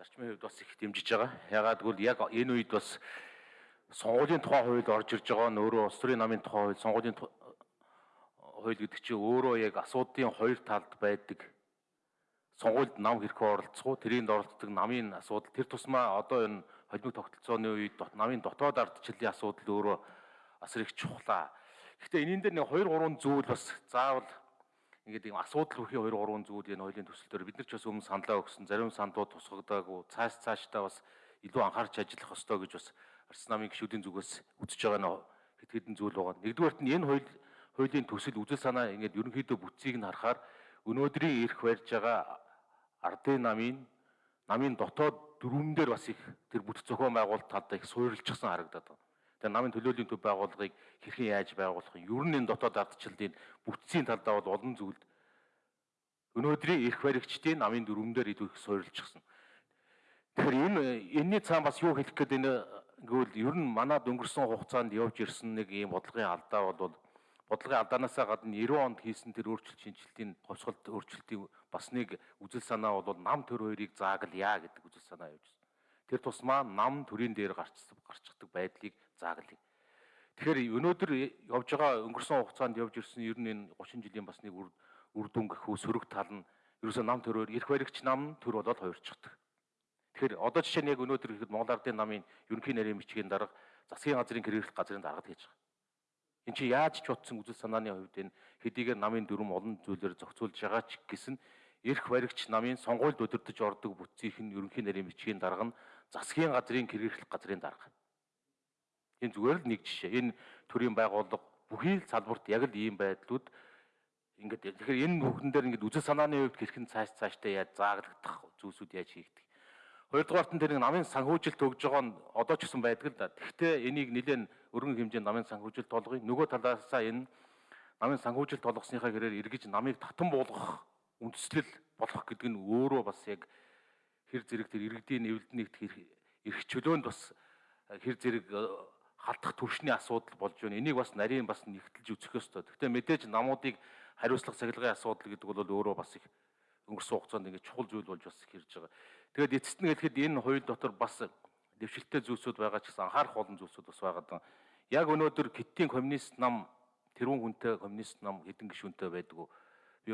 зарчмын хувьд бас их дэмжиж байгаа. Ягаад гэвэл яг энэ үед бас сонгуулийн тухай хууль орж ирж байгаа нь өөрөө улс төрийн намын тухай хууль, сонгуулийн хууль гэдэг чинь өөрөө яг асуудлын хоёр талд байдаг. Сонгуульд нам хэрхэн оролцох уу, тэрийнд оролцдог намын асуудал тэр тусмаа одоо энэ холимог тогтолцооны үед намын дотоод ардчлалын асуудал өөрөө бас их чухлаа. Гэхдээ энэний дээр нэг 2 3 зүйл бас заавал ингээд ийм асуудал хүрхийн 2 3 зүйл энэ хуулийн төсөл дээр бид нар ч бас өмнө саналаа өгсөн зарим саналууд тусгагдаагүй цааш цаашдаа бас илүү анхаарч ажиллах ёстой гэж бас Арс намын гишүүдийн зүгээс үзэж байгаа хэд хэдэн зүйл байгаа. Нэгдүгээрт нь энэ хууль хуулийн төсөл үзэл санаа ингээд ерөнхийдөө бүтцийг нь харахаар өнөөдрийн эрх барьж байгаа ардын намын намын дотоод дөрвөн дээр бас их тэр бүтэц зохион байгуулалт талдаа их суурилчихсан харагдаад байна. Тэгээ намын төлөөлийн төв байгууллагыг хэрхэн яаж байгуулах вэ? Ер нь энэ дотоод ардчлалын бүтцийн талдаа бол олон зүйлд өнөөдрийн эрх баригчдын намын дөрвөн дээр илүү их суурилчихсан. Тэгэхээр энэ энэний цаан бас юу хэлэх гээд энэ гэвэл ер нь манад өнгөрсөн хугацаанд явж ирсэн нэг ийм бодлогын алдаа бол бодлогын алдаанаасаа гадна 90 онд хийсэн тэр өөрчлөлт шинжилтийн ховсголт өөрчлөлтийн бас нэг үзэл санаа бол нам төр хоёрыг зааглая гэдэг үзэл санаа явьжсэн. Тэр тусмаа нам төрийн дээр гарч гарчдаг байдлыг зааглая. Тэгэхээр өнөөдөр явж байгаа өнгөрсөн хугацаанд явж ирсэн ер нь энэ 30 жилийн бас нэг үр дүн гэхүү сөрөг тал нь ерөөсөө нам төрөөр эрх баригч нам төр болоод хоёрчдаг. Тэгэхээр одоо жишээ нь яг өнөөдөр ихэд Монгол Ардын намын ерөнхий нарийн бичгийн дарга засгийн газрын хэрэглэх газрын даргад хийж байгаа. Энд чи яаж ч утсан үзэл санааны хувьд энэ хэдийгээр намын дүрм олон зүйлээр зохицуулж байгаа ч гэсэн эрх баригч намын сонгуульд өдөрдөж ордог бүтцийнх нь ерөнхий нарийн бичгийн дарга нь засгийн газрын хэрэглэх газрын дарга. Энэ зүгээр л нэг жишээ. Энэ төрлийн байгууллага бүхий л салбарт яг л ийм байдлууд ингээд тэгэхээр энэ бүхэн дээр ингээд үзэл санааны хувьд хэрхэн цааш цаашдаа яаж зааглагдах зүйлсүүд яаж хийгдэх Хоёрдугаарт нь тэр намын санхүүжилт өгж байгаа нь одоо ч гэсэн байдаг л да. Тэгвэл энийг нэлээд өргөн хэмжээнд намын санхүүжилт болгоё. Нөгөө талаасаа энэ намын санхүүжилт болгосныхаа гэрээр эргэж намыг татан буулгах үндслэл болох гэдэг нь өөрөө бас яг хэр зэрэг тэр иргэдийн нэвлэлд нэгт эрх чөлөөнд бас хэр зэрэг халдах түвшний асуудал болж байна. Энийг бас нарийн бас нэгтэлж үзэх ёстой. Гэхдээ мэдээж намуудыг хариуцлах цахилгаан асуудал гэдэг бол өөрөө бас их өнгөрсөн хугацаанд ингээд чухал зүйл болж бас хэрж байгаа. Тэгээд эцэст нь хэлэхэд энэ хууль дотор бас дэвшилттэй зүйлсүүд байгаа ч гэсэн анхаарах олон зүйлсүүд бас байгаа. Яг өнөөдөр Китийн коммунист нам тэрүүн хүнтэй коммунист нам хэдэн гишүүнтэй байдгүй. Би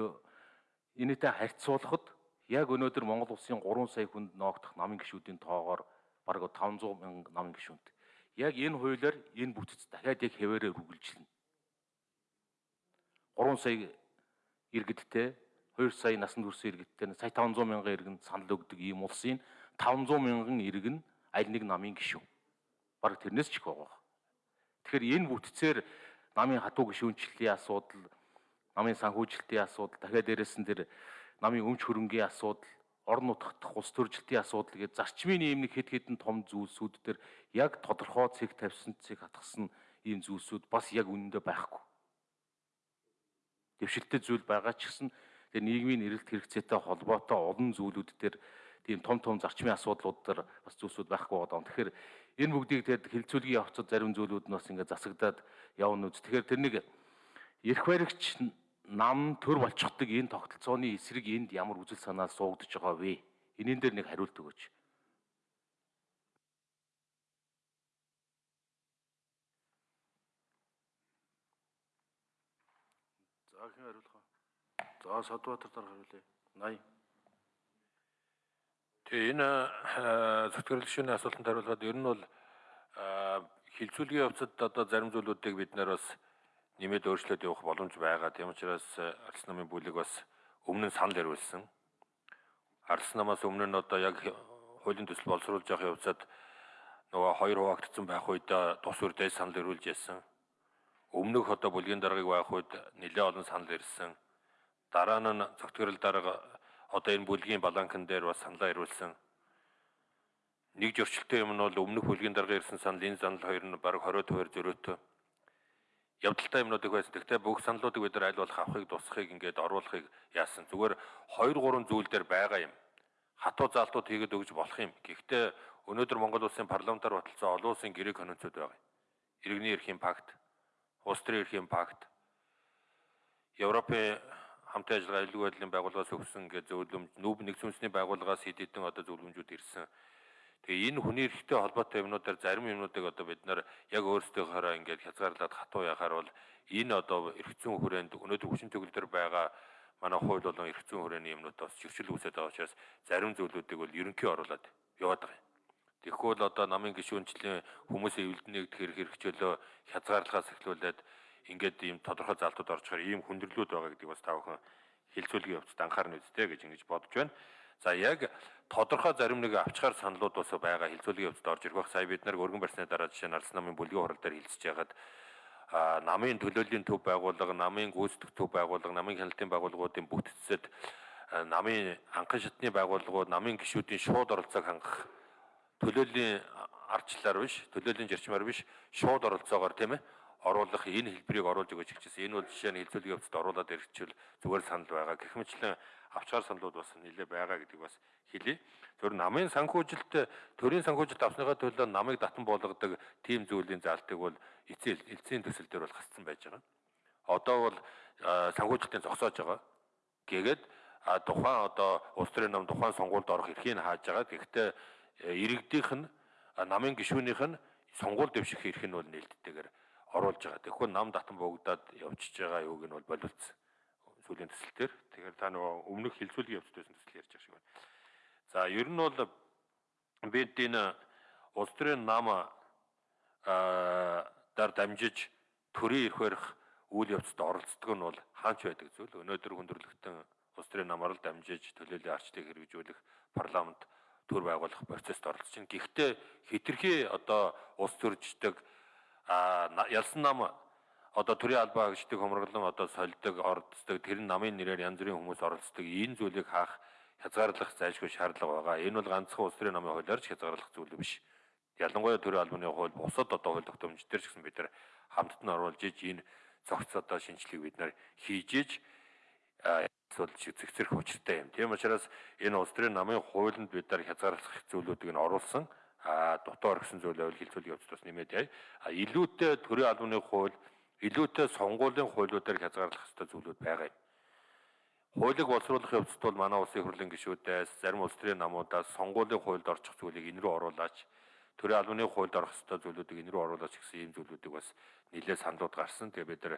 энэтэй харьцуулахад яг өнөөдөр Монгол улсын 3 сая хүнд ноогдох намын гишүүдийн тоогоор бараг 500 мянган намын гишүүнтэй. Яг энэ хуулиар энэ бүтэц дахиад яг хэвээрээ үргэлжилнэ. 3 сая иргэдтэй 2 сая насанд хүрсэн иргэдтэй сая 500 мянган иргэн санал өгдөг ийм улсын 500 мянган иргэн аль нэг намын гишүүн. Бараг тэрнээс ч их байгаа. Тэгэхээр энэ бүтцээр намын хатуу гишүүнчлэлийн асуудал, намын санхүүжилтийн асуудал, дахиад дээрэс нь тэр намын өмч хөрөнгийн асуудал, орон нутгах улс төржилтийн асуудал гэж зарчмын ийм нэг хэд хэдэн том зүйлсүүд төр яг тодорхой цэг тавьсан цэг хатгсан ийм зүйлсүүд бас яг үнэндээ байхгүй. Дэвшилттэй зүйл байгаа ч гэсэн тэр нийгмийн эрэлт хэрэгцээтэй холбоотой олон зүйлүүд дээр тийм том том зарчмын асуудлууд дээр бас зүйлсүүд байхгүй байгаа. Тэгэхээр энэ бүгдийг тэгээд хилцүүлгийн явцад зарим зүйлүүд нь бас ингээд засагдаад явна үз. Тэгэхээр тэр нэг эрх баригч нам төр болчихдог энэ тогтолцооны эсрэг энд ямар үзэл санаа суугдж байгаа вэ? Энийн дээр нэг хариулт өгөөч. За хэн хариулах За Содбаатар дараа хариулъя. 80. Тэгээ энэ зөвтгөрлөх шүүний асуултанд хариулахад ер нь бол хилцүүлгийн явцад одоо зарим зүйлүүдийг бид нэр бас нэмээд өөрчлөөд явах боломж байгаа. Тийм учраас Арс намын бүлэг бас өмнө нь санал ирүүлсэн. Арс намаас өмнө нь одоо яг хуулийн төсөл боловсруулж явах явцад нөгөө хоёр хуваагдсан байх үед тус үрдээс санал ирүүлж яасан. Өмнөх одоо бүлгийн даргаыг байх үед нэлээд олон санал ирсэн Дараа нь зөвтгөрөл дарга одоо энэ бүлгийн баланкн дээр бас саналаа ирүүлсэн. Нэг зөрчилтэй юм нь бол өмнөх бүлгийн дарга ирсэн санал энэ санал хоёр нь бараг 20 төвөр зөрөөтэй. Явдалтай юмнуудыг байсан. Гэхдээ бүх саналуудыг бид нар аль болох авахыг тусахыг ингээд оруулахыг яасан. Зүгээр 2 3 зүйл дээр байгаа юм. Хатуу заалтууд хийгээд өгж болох юм. Гэхдээ өнөөдөр Монгол улсын парламентаар баталсан олон улсын гэрээ конвенцүүд байгаа. Иргэний эрхийн пакт, улс төрийн эрхийн пакт, Европын хамтын ажиллагаа аюулгүй байдлын байгууллагаас өгсөн гэж зөвлөмж нүүб нэг сүнсний байгууллагаас хэд хэдэн одоо зөвлөмжүүд ирсэн. Тэгээ энэ хүний эрхтэй холбоотой юмнуудаар зарим юмнуудыг одоо бид нар яг өөрсдийнхоороо ингээд хязгаарлаад хатуу яхаар бол энэ одоо эрх зүйн хүрээнд өнөөдөр хүчин төгөлдөр байгаа манай хууль болон эрх зүйн хүрээний юмнууд бас зөрчил үүсээд байгаа учраас зарим зүйлүүдийг бол ерөнхий оруулаад яваад байгаа юм. Тэгэхгүй бол одоо намын гишүүнчлийн хүмүүсийн эвлэлднийг тэр хэрэгжүүлөө хязгаарлахаас эхлүүлээд ингээд ийм тодорхой залтууд орчихоор ийм хүндрэлүүд байгаа гэдгийг бас та бүхэн хилцүүлгийн явцад анхаарна үстэй гэж ингэж бодож байна. За яг тодорхой зарим нэг авчгаар саналуд бас байгаа хилцүүлгийн явцад орж ирэх байх. Сая бид нар өргөн барьсны дараа жишээ нь Арс намын бүлгийн хурал дээр хилцэж яхад а намын төлөөллийн төв байгууллага, намын гүйцэтгэх төв байгууллага, намын хяналтын байгууллагуудын бүтцэд намын анхан шатны байгууллагууд, намын гишүүдийн шууд оролцоог хангах төлөөллийн ардчлаар биш, төлөөллийн зарчмаар биш, шууд оролцоогоор тийм ээ оруулах энэ хэлбэрийг оруулж өгөөч гэжсэн. Энэ бол жишээ нь хилцүүлгийн явцад оруулаад ирэхчвэл зүгээр санал байгаа. Гэх мэтлэн авчгаар саналуд бас нэлээ байгаа гэдгийг бас хэлье. Зөв намын санхүүжилт төрийн санхүүжилт авсныхаа төлөө намыг татан болгодог тийм зүйлийн заалтыг бол эцсийн эцсийн төсөл дээр бол гасцсан байж байгаа. Одоо бол санхүүжилтийн зогсоож байгаа. Гэгээд тухайн одоо улс төрийн нам тухайн сонгуульд орох эрхийг хааж байгаа. Гэхдээ иргэдийнх нь намын гишүүнийх нь сонгуул дэвших эрх нь бол нээлттэйгээр оруулж байгаа. Тэгэхгүй нам татан богдоод явчихж байгаа юуг нь бол боловцсон. Сүүлийн төсөл төр. Тэгэхээр та нөгөө өмнөх хилцүүлгийн явцдаас төсөл ярьж байгаа шиг байна. За ер нь бол бид энэ улс төрийн нам аа дар дамжиж төрийн эрх барих үйл явцад оролцдог нь бол хаач байдаг зүйл. Өнөөдөр хүндрэлтэн улс төрийн намаар л дамжиж төлөөллийн арчлыг хэрэгжүүлэх парламент төр байгуулах процессд оролцож байна. Гэхдээ хитрхи одоо улс төрждөг ялсан нам одоо төрийн албаа хаагчдыг хомроглон одоо сольдог, ордсдог, тэр намын нэрээр янз бүрийн хүмүүс оролцдог. Энэ зүйлийг хаах хязгаарлах зайлшгүй шаардлага байгаа. Энэ бол ганцхан улс төрийн намын хуулиар ч хязгаарлах зүйл биш. Ялангуяа төрийн албаны хууль бусад одоо хууль тогтоомж дээр ч гэсэн бид нар хамтд нь оруулж иж энэ цогц одоо шинжилгээг бид нар хийж иж эсвэл зэгцэрх учиртай юм. Тийм учраас энэ улс төрийн намын хуулинд бид нар хязгаарлах зүйлүүдийг нь оруулсан а дотоо оргисон зүйл байвал хилцүүлэг явц тус нэмээд яа. А илүүтэй төрийн албаны хууль, илүүтэй сонгуулийн хуулиудаар хязгаарлах ёстой зүйлүүд байгаа юм. Хуулийг боловсруулах явцад бол манай улсын хурлын гишүүдээс зарим улс төрийн намуудаас сонгуулийн хуульд орчих зүйлийг энэ рүү оруулаач төрийн албаны хуульд орох ёстой зүйлүүдийг энэ рүү оруулаач гэсэн ийм зүйлүүдийг бас нэлээд саналуд гарсан. Тэгээ бид нар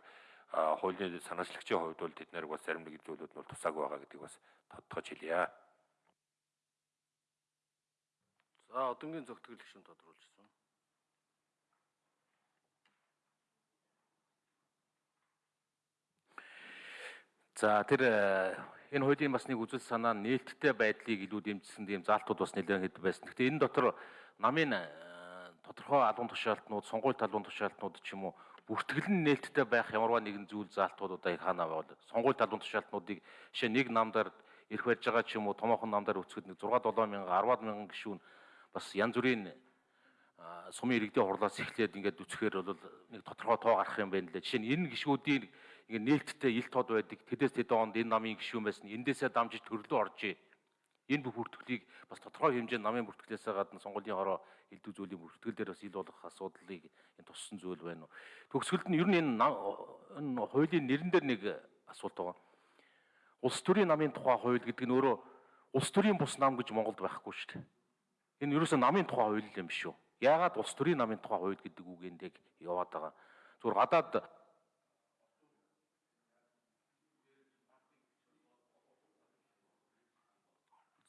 хуулийн санаачлагчийн хувьд бол тэд нарыг бас зарим нэг зүйлүүд нь бол тусаагүй байгаа гэдгийг бас тодтогч хэлье. За одонгийн зөвтгөл гишүүн тодруулж байна. За тэр энэ хуулийн бас нэг үзэл санаа нээлттэй байдлыг илүү дэмжсэн тийм заалтууд бас нэлээд хэд байсан. Гэхдээ энэ дотор намын тодорхой албан тушаалтнууд, сонгуульт албан тушаалтнууд ч юм уу бүртгэл нь нээлттэй байх ямарваа нэгэн зүйл заалтууд одоо их хаана байвал сонгуульт албан тушаалтнуудыг жишээ нэг намдаар ирэх барьж байгаа ч юм уу томоохон намдаар өцгөд нэг 6 7 мянга 10 мянган гишүүн бас янз бүрийн сумын иргэдийн хурлаас эхлээд ингээд үцхээр бол нэг тодорхой тоо гарах юм байна лээ. Жишээ нь энэ гişүүдийн ингээд нээлттэй ил тод байдаг. Тэдээс тэд онд энэ намын гişүүн байсан. Эндээсээ дамжиж төрлөө оржээ. Энэ бүх бүртгэлийг бас тодорхой хэмжээнд намын бүртгэлээсээ гадна сонгуулийн хороо элдв зүйлийн бүртгэл дээр бас ил болох асуудлыг энэ туссан зүйл байна уу. Төгсгөлд нь ер нь энэ энэ хуулийн нэрэн дээр нэг асуулт байгаа. Улс төрийн намын тухай хууль гэдэг нь өөрөө улс төрийн бус нам гэж Монголд байхгүй шүү дээ Энэ ерөөсөө намын тухай хууль юм биш үү? Яагаад улс төрийн намын тухай хууль гэдэг үг эндэг яваад байгаа? Зүгээр гадаад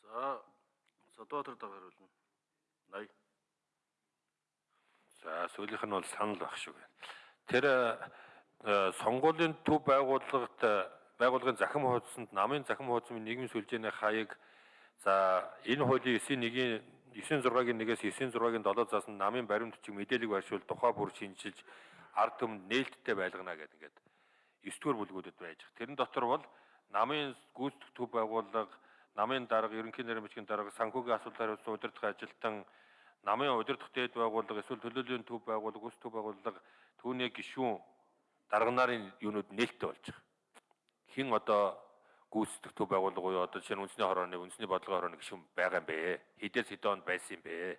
За Содбаатар дагаруулна. 80. За сүүлийнх нь бол санал баг шүү байна. Тэр сонгуулийн төв байгууллагт байгууллагын захим хуудсанд намын захим хуудсны нийгмийн сүлжээний хаяг за энэ хуулийн 9-1-ийн 96-гийн 1-ээс 96-гийн 7 заасан намын баримт бичиг мэдээлэл байршуул тухай бүр шинжилж ард түмэнд нээлттэй байлгана гэдэг ингээд 9 дугаар бүлгүүдэд байж. Тэрэн дотор бол намын гүйцэтгэх байгууллага, намын дарга, ерөнхий нарийн бичгийн дарга, санхүүгийн асуудлаар үзсэн удирдах ажилтан, намын удирдах дээд байгууллага, эсвэл төлөөллийн төв байгууллага, гүйцэтгэх байгууллага түүний гишүүн дарга нарын юунууд нээлттэй болж байгаа. Хин одоо гүйцэтгэх төв байгууллага буюу одоо жишээ нь үндэсний хорооны үндэсний бодлогын хорооны гишүүн байгаа юм бэ? Хэдээс хэдэн онд байсан юм бэ?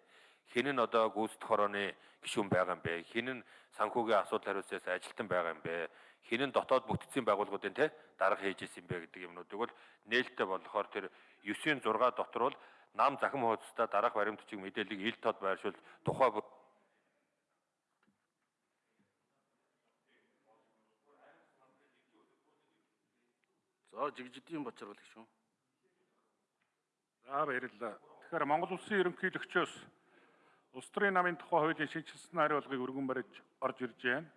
Хэн нь одоо гүйцэтгэх хорооны гишүүн байгаа юм бэ? Хэн нь санхүүгийн асуудал хариуцаас ажилтан байгаа юм бэ? хинэн дотоод бүтцийн байгууллагуудын те дарга хийж исэн бэ гэдэг юмнуудыг бол нээлттэй болохоор тэр 9-ийн 6 дотор бол нам захим хуудастай дараах баримтчиг мэдээллийг ил тод байршуул тухай За жигжидийн бочор бол шүү. За баярлалаа. Тэгэхээр Монгол Улсын ерөнхийлөгчөөс улс төрийн намын тухай хуулийн шинжилсэн хариулгыг өргөн барьж орж ирж байна.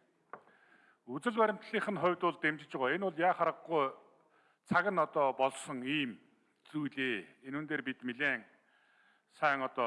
Үзэл баримтлалын хувьд бол дэмжиж байгаа. Энэ бол яа харахгүй цаг нь одоо болсон ийм зүйлээ. Энэ үн дээр бид нэлээд сайн одоо